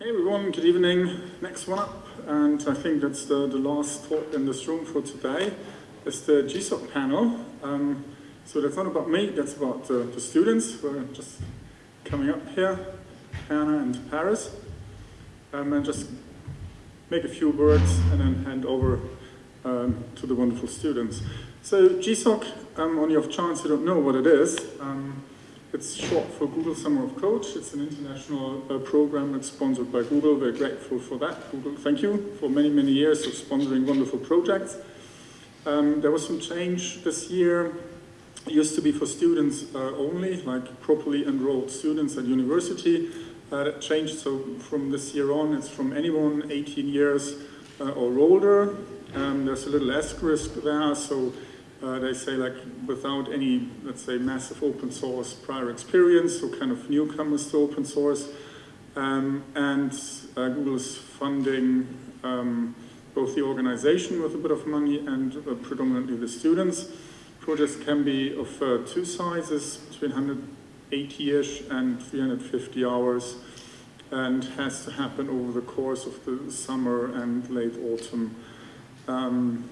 Hey everyone, good evening. Next one up, and I think that's the, the last talk in this room for today, is the GSOC panel. Um, so that's not about me, that's about uh, the students who are just coming up here, Hannah and Paris. Um, and just make a few words and then hand over um, to the wonderful students. So GSOC, um, on the off chance you don't know what it is, um, it's short for Google Summer of Code. It's an international uh, program that's sponsored by Google. We're grateful for that. Google, thank you for many, many years of sponsoring wonderful projects. Um, there was some change this year. It used to be for students uh, only, like properly enrolled students at university. Uh, that changed, so from this year on, it's from anyone 18 years uh, or older. Um, there's a little asterisk there, so uh, they say like without any, let's say, massive open source prior experience, so kind of newcomers to open source. Um, and uh, Google is funding um, both the organization with a bit of money and uh, predominantly the students. Projects can be of uh, two sizes, between 180-ish and 350 hours, and has to happen over the course of the summer and late autumn. Um,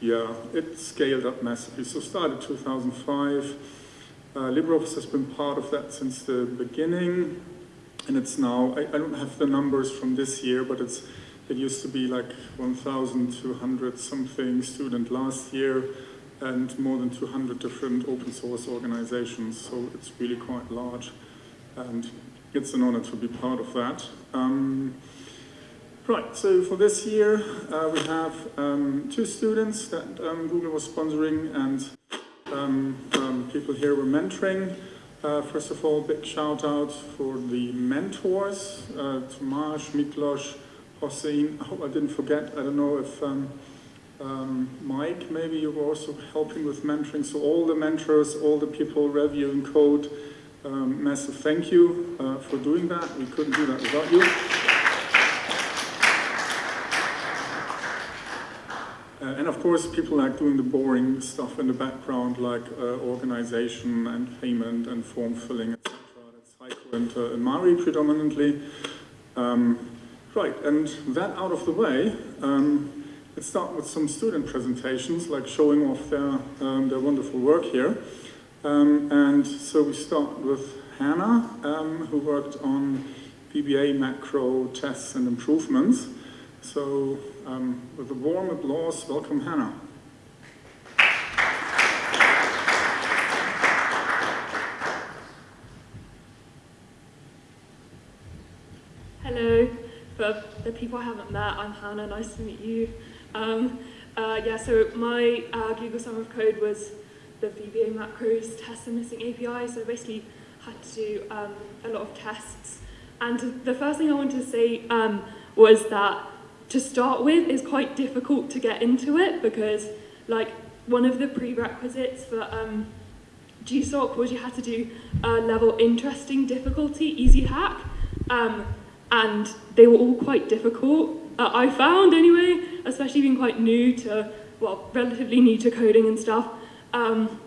yeah, it scaled up massively. So started 2005. Uh, LibreOffice has been part of that since the beginning. And it's now, I, I don't have the numbers from this year, but it's it used to be like 1,200 something student last year and more than 200 different open source organizations. So it's really quite large. And it's an honor to be part of that. Um, Right, so for this year, uh, we have um, two students that um, Google was sponsoring and um, um people here were mentoring. Uh, first of all, big shout out for the mentors, uh, Tomasz, Miklos, Hossein. I hope I didn't forget, I don't know if um, um, Mike, maybe you were also helping with mentoring. So all the mentors, all the people reviewing code, massive thank you uh, for doing that. We couldn't do that without you. Uh, and of course, people like doing the boring stuff in the background, like uh, organization and payment and form filling, etc. That's Heiko and, uh, Mari predominantly. Um, right, and that out of the way, um, let's start with some student presentations, like showing off their, um, their wonderful work here. Um, and so we start with Hannah, um, who worked on VBA macro tests and improvements. So um, with a warm applause, welcome Hannah. Hello, for the people I haven't met, I'm Hannah, nice to meet you. Um, uh, yeah, so my uh, Google Summer of Code was the VBA macros test the missing API, so I basically had to do um, a lot of tests. And the first thing I wanted to say um, was that to start with is quite difficult to get into it because like one of the prerequisites for um, GSOC was you had to do a level interesting difficulty, easy hack, um, and they were all quite difficult. Uh, I found anyway, especially being quite new to, well, relatively new to coding and stuff, um,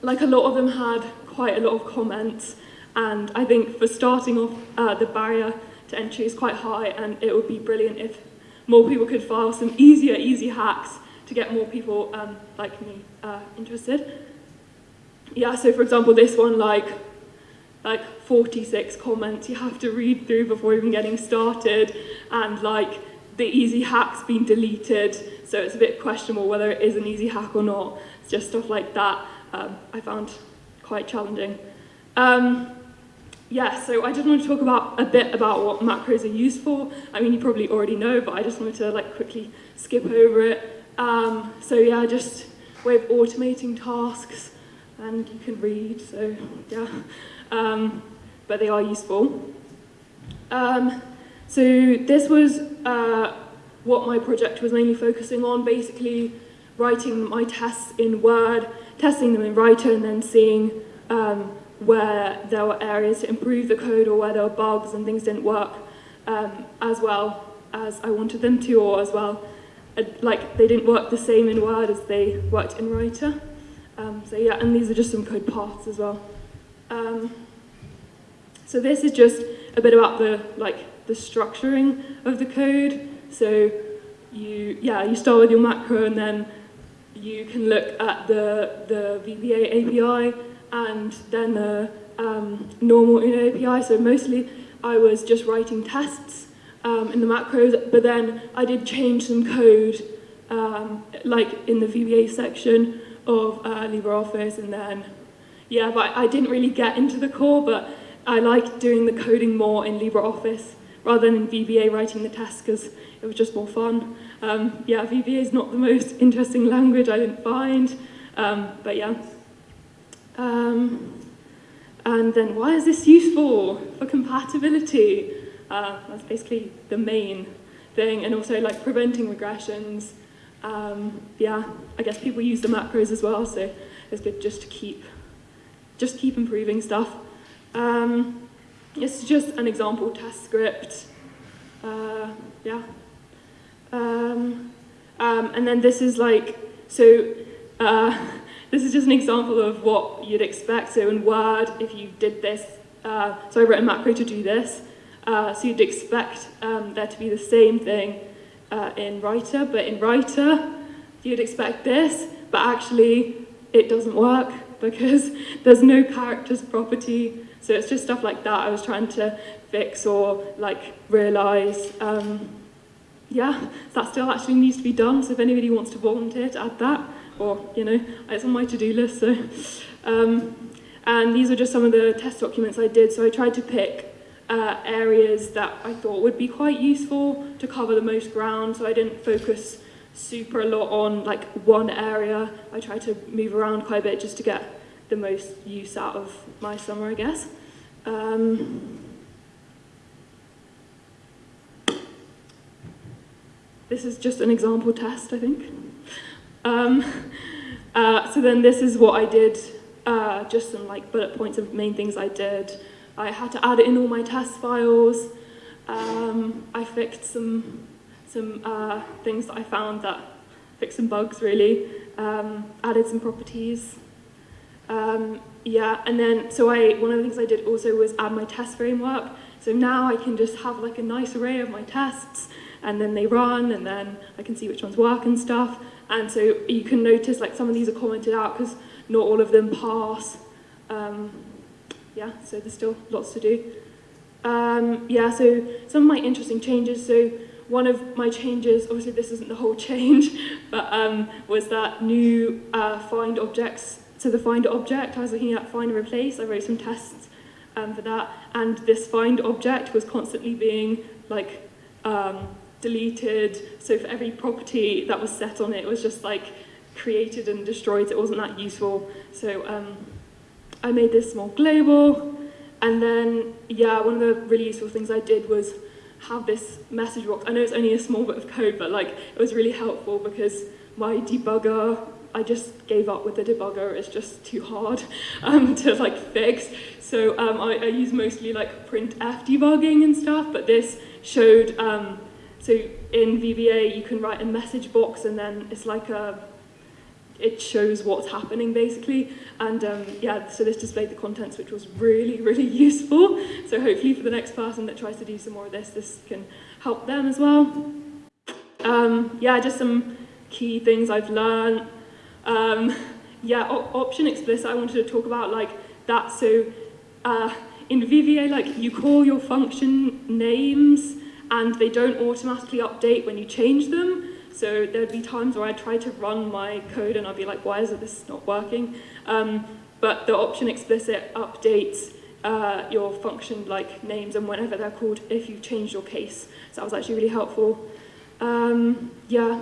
like a lot of them had quite a lot of comments, and I think for starting off, uh, the barrier to entry is quite high, and it would be brilliant if more people could file some easier, easy hacks to get more people um, like me uh, interested. Yeah, so for example, this one, like, like 46 comments you have to read through before even getting started, and like the easy hack's been deleted, so it's a bit questionable whether it is an easy hack or not. It's just stuff like that um, I found quite challenging. Um, yeah, so I just want to talk about a bit about what macros are used for. I mean, you probably already know, but I just wanted to like quickly skip over it. Um, so yeah, just way of automating tasks, and you can read, so yeah. Um, but they are useful. Um, so this was uh, what my project was mainly focusing on, basically writing my tests in Word, testing them in Writer, and then seeing um, where there were areas to improve the code or where there were bugs and things didn't work um, as well as I wanted them to or as well uh, like they didn't work the same in Word as they worked in Writer. Um, so yeah, and these are just some code paths as well. Um, so this is just a bit about the like the structuring of the code. So you yeah you start with your macro and then you can look at the the VBA API and then the um, normal Uno API. So mostly I was just writing tests um, in the macros, but then I did change some code um, like in the VBA section of uh, LibreOffice and then yeah, but I didn't really get into the core, but I liked doing the coding more in LibreOffice rather than in VBA writing the tests because it was just more fun. Um, yeah, VBA is not the most interesting language I didn't find, um, but yeah. Um, and then why is this useful for compatibility? Uh, that's basically the main thing, and also like preventing regressions. Um, yeah, I guess people use the macros as well, so it's good just to keep just keep improving stuff. Um, it's just an example test script. Uh, yeah. Um, um, and then this is like, so uh, this is just an example of what you'd expect. So in Word, if you did this, uh, so I wrote a macro to do this. Uh, so you'd expect um, there to be the same thing uh, in Writer, but in Writer, you'd expect this, but actually it doesn't work because there's no characters property. So it's just stuff like that I was trying to fix or like realize. Um, yeah, that still actually needs to be done. So if anybody wants to volunteer to add that, or you know, it's on my to-do list. So, um, and these are just some of the test documents I did. So I tried to pick uh, areas that I thought would be quite useful to cover the most ground. So I didn't focus super a lot on like one area. I try to move around quite a bit just to get the most use out of my summer, I guess. Um, this is just an example test, I think. Um, uh, so then this is what I did, uh, just some like bullet points of main things I did. I had to add it in all my test files. Um, I fixed some some uh, things that I found that fixed some bugs really, um, added some properties. Um, yeah, and then, so I, one of the things I did also was add my test framework. So now I can just have like a nice array of my tests and then they run and then I can see which ones work and stuff. And so you can notice like some of these are commented out because not all of them pass. Um, yeah, so there's still lots to do. Um, yeah, so some of my interesting changes. So one of my changes, obviously this isn't the whole change, but um, was that new uh, find objects. So the find object, I was looking at find and replace, I wrote some tests um, for that, and this find object was constantly being like um, deleted. So for every property that was set on it, it was just like created and destroyed. It wasn't that useful. So um, I made this more global. And then, yeah, one of the really useful things I did was have this message box. I know it's only a small bit of code, but like it was really helpful because my debugger, I just gave up with the debugger. It's just too hard um, to like fix. So um, I, I use mostly like printf debugging and stuff, but this showed, um, so in VBA you can write a message box and then it's like a it shows what's happening basically. And um, yeah, so this displayed the contents, which was really, really useful. So hopefully for the next person that tries to do some more of this, this can help them as well. Um, yeah, just some key things I've learned. Um, yeah, option explicit, I wanted to talk about like that. So uh, in VBA, like you call your function names and they don't automatically update when you change them. So there'd be times where I'd try to run my code and I'd be like, why is this not working? Um, but the option explicit updates uh, your function like names and whenever they're called if you change your case. So that was actually really helpful. Um, yeah,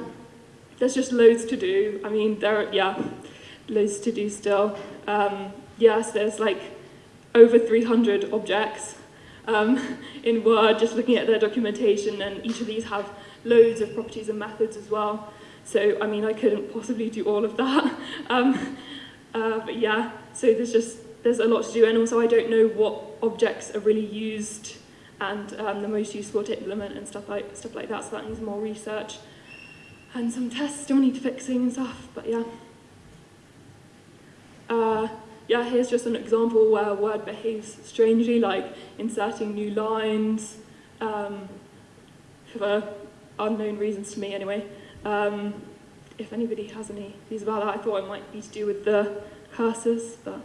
there's just loads to do. I mean, there are, yeah, loads to do still. Um, yes, there's like over 300 objects um, in Word, just looking at their documentation, and each of these have loads of properties and methods as well. So, I mean, I couldn't possibly do all of that. Um, uh, but yeah, so there's just, there's a lot to do. And also I don't know what objects are really used and um, the most useful to implement and stuff like, stuff like that. So that needs more research. And some tests still need fixing and stuff, but yeah. Uh, yeah, here's just an example where a word behaves strangely, like inserting new lines, um, for unknown reasons to me anyway. Um, if anybody has any views about that, I thought it might be to do with the cursors, but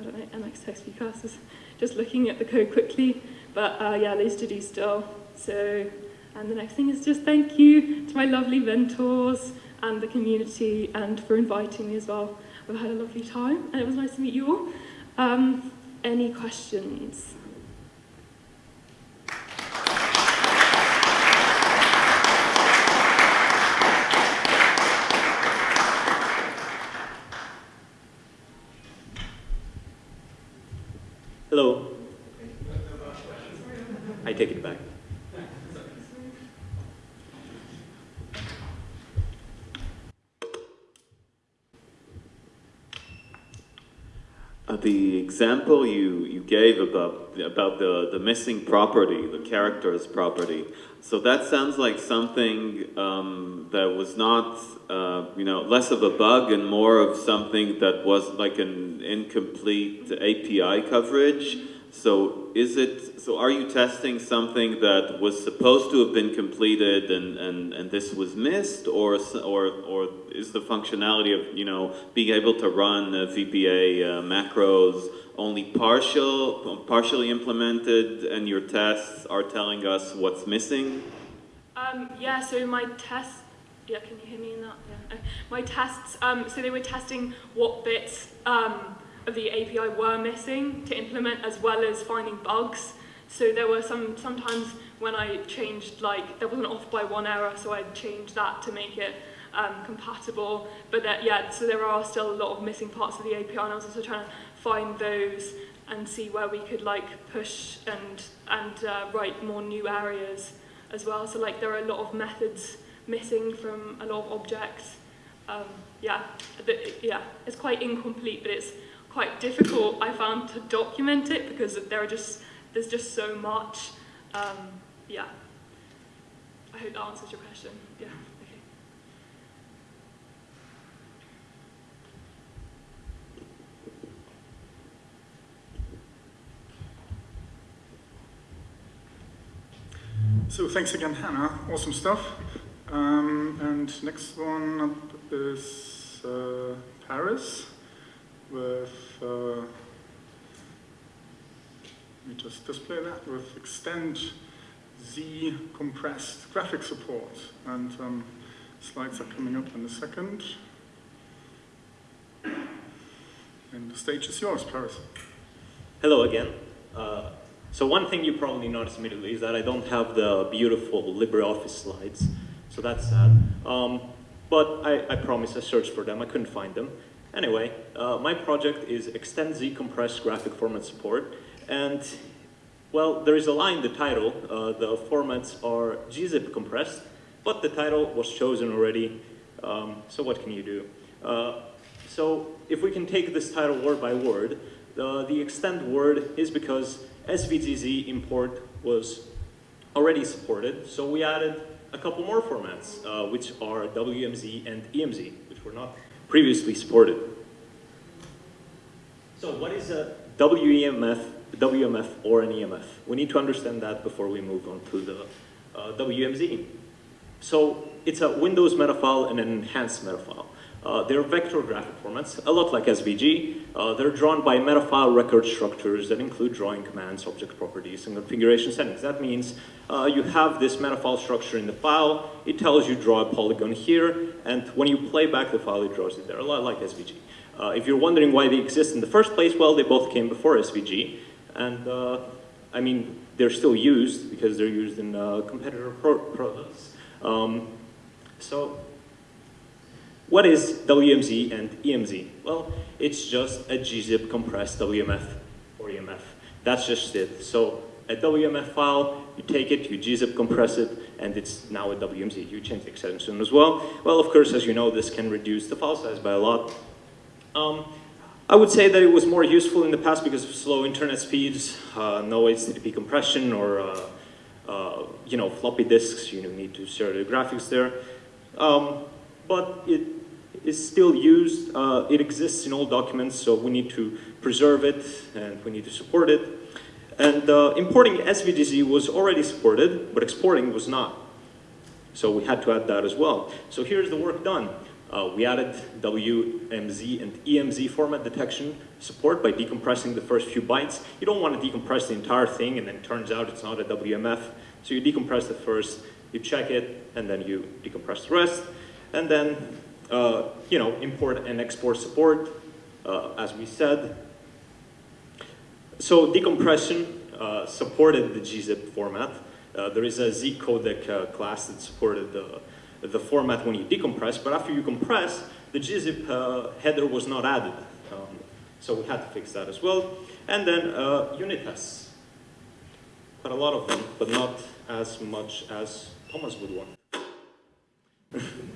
I don't know, MX text view cursors. Just looking at the code quickly, but uh, yeah, there's to do still. So, and the next thing is just thank you to my lovely mentors and the community and for inviting me as well. I've had a lovely time and it was nice to meet you all. Um, any questions? Hello. I take it back. Uh, the example you, you gave about, about the, the missing property, the character's property, so that sounds like something um, that was not, uh, you know, less of a bug and more of something that was like an incomplete API coverage. So is it, so are you testing something that was supposed to have been completed and, and, and this was missed or, or, or is the functionality of, you know, being able to run uh, VBA uh, macros only partial, partially implemented and your tests are telling us what's missing? Um, yeah, so my tests, yeah, can you hear me in that? Yeah. My tests, um, so they were testing what bits um, of the API were missing to implement as well as finding bugs. So there were some sometimes when I changed, like, there was an off by one error, so I changed that to make it um, compatible. But that, yeah, so there are still a lot of missing parts of the API, and I was also trying to find those and see where we could, like, push and, and uh, write more new areas as well. So, like, there are a lot of methods missing from a lot of objects. Um, yeah, yeah, it's quite incomplete, but it's quite difficult, I found, to document it because there are just, there's just so much. Um, yeah. I hope that answers your question. Yeah, okay. So thanks again, Hannah. Awesome stuff. Um, and next one up is uh, Paris with, uh, let me just display that, with extend Z compressed graphic support. And um, slides are coming up in a second. And the stage is yours, Paris. Hello again. Uh, so one thing you probably noticed immediately is that I don't have the beautiful LibreOffice slides. So that's sad. Um, but I, I promise I searched for them. I couldn't find them. Anyway, uh, my project is Extend Z Compressed Graphic Format Support. And, well, there is a line in the title. Uh, the formats are gzip compressed, but the title was chosen already. Um, so what can you do? Uh, so if we can take this title word by word, the, the extend word is because SVGZ import was already supported, so we added a couple more formats, uh, which are WMZ and EMZ, which were not previously supported. So what is a WEMF, WMF or an EMF? We need to understand that before we move on to the uh, WMZ. So it's a Windows metafile and an enhanced metafile. Uh, they're vector graphic formats, a lot like SVG. Uh, they're drawn by metafile record structures that include drawing commands, object properties, and configuration settings. That means uh, you have this metafile structure in the file, it tells you draw a polygon here, and when you play back the file, it draws it there, a lot like SVG. Uh, if you're wondering why they exist in the first place, well, they both came before SVG, and uh, I mean, they're still used because they're used in uh, competitor pro products. Um, so what is WMZ and EMZ? Well, it's just a gzip compressed WMF or EMF. That's just it. So a WMF file, you take it, you gzip compress it, and it's now a WMZ. You change the extension as well. Well, of course, as you know, this can reduce the file size by a lot. Um, I would say that it was more useful in the past because of slow internet speeds, uh, no HTTP compression, or uh, uh, you know floppy disks. You need to share the graphics there. Um, but it is still used. Uh, it exists in all documents, so we need to preserve it and we need to support it. And uh, importing SVGZ was already supported, but exporting was not. So we had to add that as well. So here's the work done. Uh, we added WMZ and EMZ format detection support by decompressing the first few bytes. You don't want to decompress the entire thing and then it turns out it's not a WMF. So you decompress the first, you check it, and then you decompress the rest. And then, uh, you know, import and export support, uh, as we said. So decompression uh, supported the gzip format. Uh, there is a Z codec class that supported the, the format when you decompress, but after you compress, the gzip header was not added. Um, so we had to fix that as well. And then unit tests. Quite a lot of them, but not as much as Thomas would want.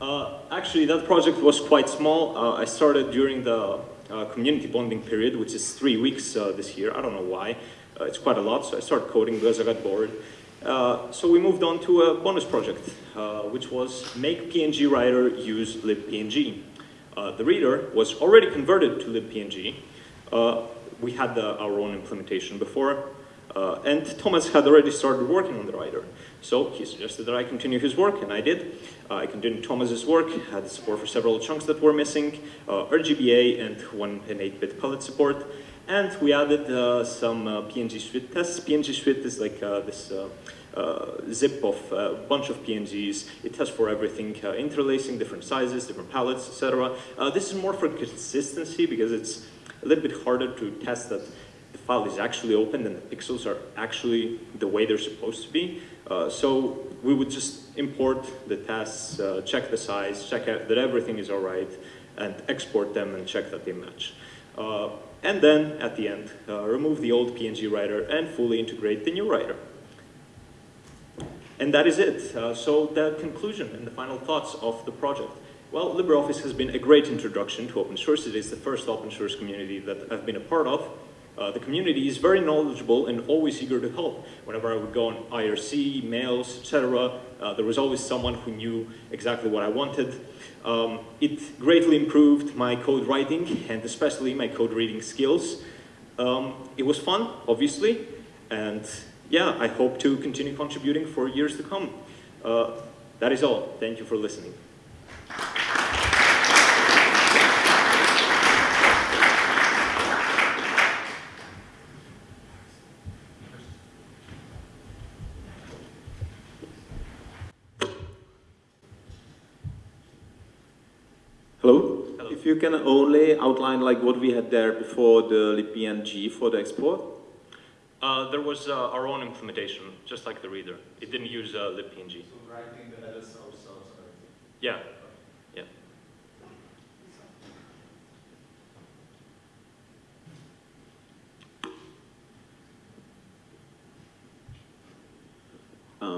Uh, actually, that project was quite small. Uh, I started during the uh, community bonding period, which is three weeks uh, this year. I don't know why. Uh, it's quite a lot, so I started coding because I got bored. So we moved on to a bonus project, which was make PNG writer use libpng. the reader was already converted to libpng. we had the, our own implementation before, and Thomas had already started working on the writer. So he suggested that I continue his work, and I did. Uh, I continued Thomas's work, had support for several chunks that were missing, uh, RGBA and one and 8-bit palette support. And we added uh, some uh, PNG Suite tests. PNG Suite is like uh, this zip of a bunch of PNGs. It tests for everything, interlacing, different sizes, different palettes, etc. this is more for consistency because it's a little bit harder to test that the file is actually opened and the pixels are actually the way they're supposed to be. Uh, so we would just import the tests, uh, check the size, check that everything is all right, and export them and check that they match. Uh, and then, at the end, uh, remove the old PNG writer and fully integrate the new writer. And that is it. Uh, so the conclusion and the final thoughts of the project. Well, LibreOffice has been a great introduction to open source. It is the first open source community that I've been a part of. Uh, the community is very knowledgeable and always eager to help. Whenever I would go on IRC, mails, etc., uh, there was always someone who knew exactly what I wanted. Um, it greatly improved my code writing and especially my code reading skills. Um, it was fun, obviously, and yeah, I hope to continue contributing for years to come. Uh, that is all. Thank you for listening. Hello? Hello. If you can only outline like what we had there before the libpng for the export? Uh, there was uh, our own implementation, just like the reader. It didn't use uh, libpng. So writing the headers ourselves Yeah, yeah.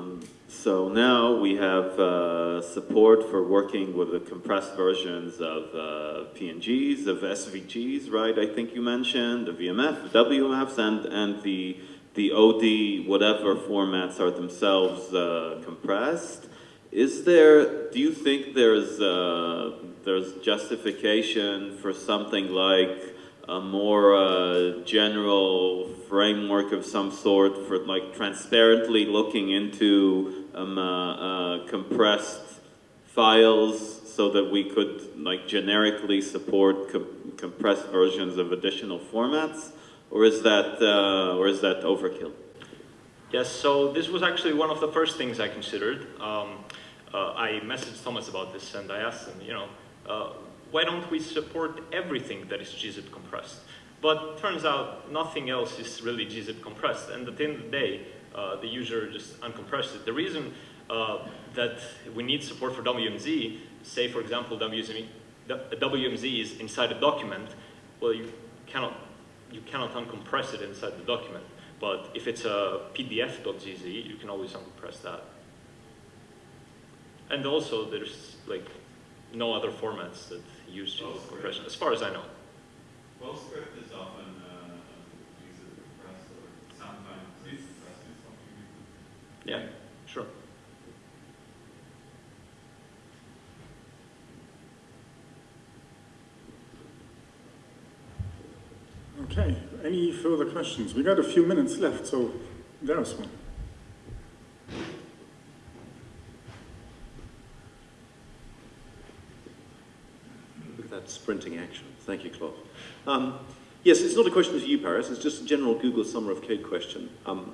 Um, so now we have uh, support for working with the compressed versions of uh, PNGs, of SVGs, right? I think you mentioned the VMF, the WMFs, and and the the OD whatever formats are themselves uh, compressed. Is there? Do you think there's uh, there's justification for something like a more uh, general framework of some sort for like transparently looking into um, uh, uh, compressed files so that we could like generically support co compressed versions of additional formats or is that uh, or is that overkill Yes, so this was actually one of the first things I considered. Um, uh, I messaged Thomas about this and I asked him, you know, uh, why don't we support everything that is gzip compressed? But turns out nothing else is really gzip compressed, and at the end of the day, uh, the user just uncompressed it. The reason uh, that we need support for WMZ, say for example WMZ, WMZ is inside a document, well you cannot, you cannot uncompress it inside the document. But if it's a pdf.gz, you can always uncompress that. And also there's like no other formats that use gzip compression, as far as I know. PostScript is often uh, used as compressed or sometimes compressed in something. Yeah, sure. Okay, any further questions? We got a few minutes left, so there's one. Sprinting action. Thank you, Claude. Um, yes, it's not a question for you, Paris. It's just a general Google Summer of Code question. Um,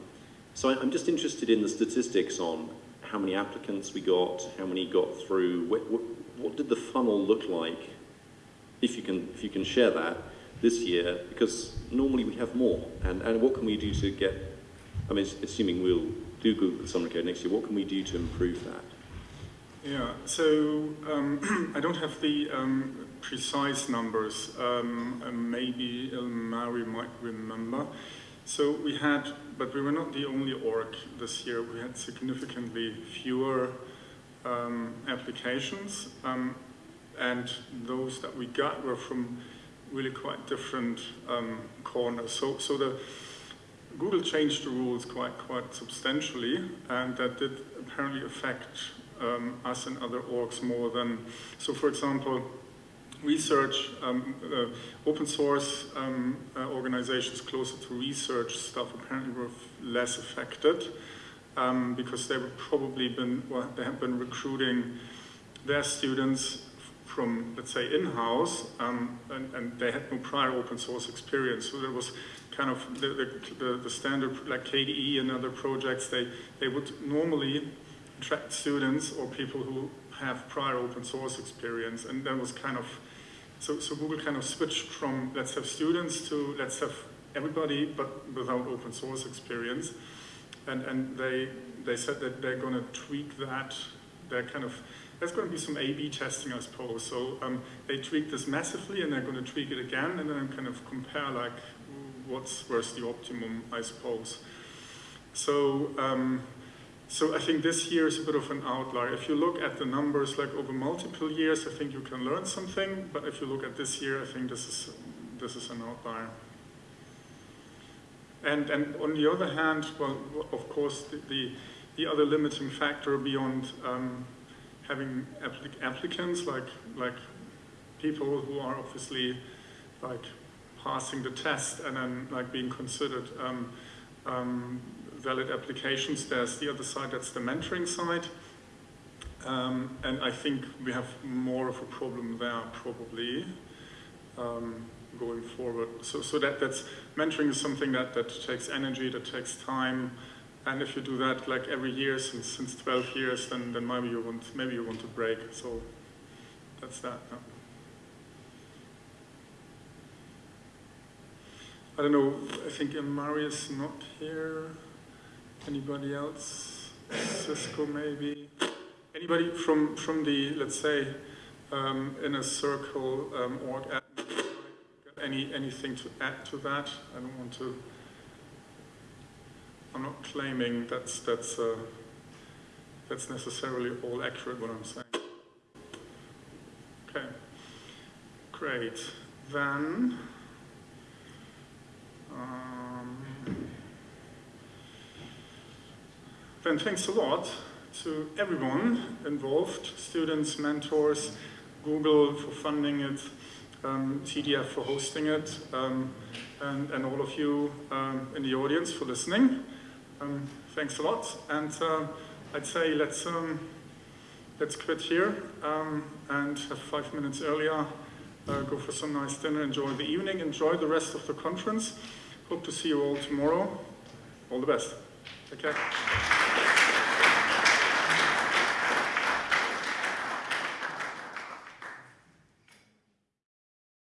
so I, I'm just interested in the statistics on how many applicants we got, how many got through, what, what, what did the funnel look like, if you can, if you can share that this year, because normally we have more. And, and what can we do to get, I mean, assuming we'll do Google Summer of Code next year, what can we do to improve that? Yeah, so um, I don't have the um, precise numbers. Um, maybe Ilmari might remember. So we had, but we were not the only org this year. We had significantly fewer um, applications, um, and those that we got were from really quite different um, corners. So, so the Google changed the rules quite quite substantially, and that did apparently affect um, us and other orgs more than. So, for example research, um, uh, open source um, uh, organizations closer to research stuff apparently were less affected um, because they would probably been, well, they have been recruiting their students from, let's say, in-house, um, and, and, they had no prior open source experience. So there was kind of the, the, the, standard, like KDE and other projects, they, they would normally attract students or people who have prior open source experience, and that was kind of so, so Google kind of switched from let's have students to let's have everybody but without open source experience. And, and they, they said that they're going to tweak that. They're kind of, there's going to be some A-B testing, I suppose. So um, they tweaked this massively and they're going to tweak it again and then kind of compare like what's, where's the optimum, I suppose. So um, so I think this year is a bit of an outlier. If you look at the numbers like over multiple years, I think you can learn something. But if you look at this year, I think this is this is an outlier. And and on the other hand, well, of course, the the, the other limiting factor beyond um, having applic applicants like like people who are obviously like passing the test and then like being considered um, um, valid applications. There's the other side, that's the mentoring side. Um, and I think we have more of a problem there probably um, going forward. So, so that, that's, mentoring is something that, that takes energy, that takes time. And if you do that like every year since, since 12 years, then, then maybe, you want, maybe you want to break. So that's that. Yeah. I don't know, I think Marius not here. Anybody else? Xisco maybe? Anybody from, from the, let's say, um, inner circle um, org any, anything to add to that? I don't want to, I'm not claiming that's, that's, uh, that's necessarily all accurate what I'm saying. Okay, great. Then, um, then thanks a lot to everyone involved, students, mentors, Google for funding it, um, TDF for hosting it, um, and, and, all of you um, in the audience for listening. Um, thanks a lot, and uh, I'd say let's, um, let's quit here um, and have five minutes earlier, uh, go for some nice dinner, enjoy the evening, enjoy the rest of the conference. Hope to see you all tomorrow. All the best. Take care.